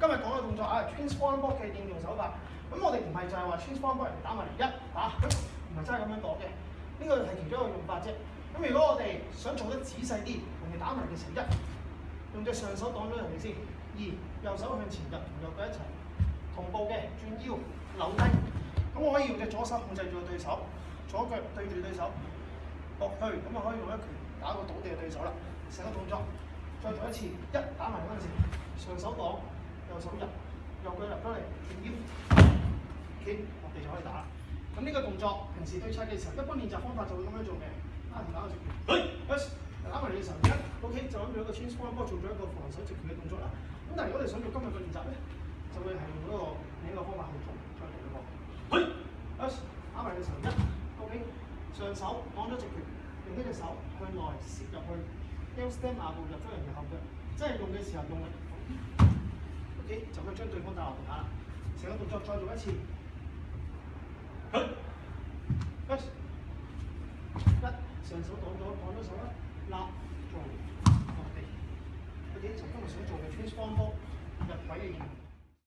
今日講嘅動作啊，transform block 嘅應用手法。咁我哋唔係就係話 transform block 嚟打埋一唔係真係咁樣講嘅。呢個係其中一個用法啫。咁如果我哋想做得仔細啲，同佢打埋嘅時候，一用隻上手擋咗人哋先，二右手向前入同右腳一齊同步嘅轉腰扭低。咁我可以用隻左手控制住對手，左腳對住對手，落去咁啊，可以用一拳打個倒地嘅對手啦。成個動作再做一次，一打埋嗰陣時，上手擋。手入，右腳入咗嚟，唔腰企落地就可以打。咁呢個動作，平時對測嘅時候，一般練習方法就會咁樣做嘅。啊，打個直拳，s 打埋嘅時候一，ok，就咁住一個 transfer ball 做咗一個防守直拳嘅動作啦。咁但係如果你想做今日嘅練習咧，就會係用嗰個另一個方法去做，再嚟一個，s 打埋嘅時候一，ok，上手按咗直拳，用呢隻手向內攝入去 l step 下步入咗人嘅後腳，即係用嘅時候用力。就可以將對方打落地下啦！成個動作再做一次。佢，一上手擋咗，擋咗手啦，立做落地。佢哋曾般唔想做嘅 transform，入位嘅用。